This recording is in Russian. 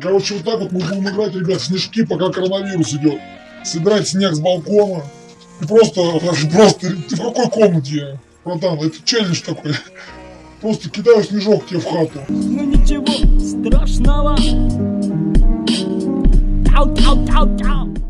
Короче, вот так вот мы будем играть, ребят, снежки, пока коронавирус идет. Собирать снег с балкона. И просто, просто, ты в какой комнате, братан? Это челлендж такой. Просто кидаю снежок тебе в хату. Ну ничего страшного. Тау, тау, тау, тау.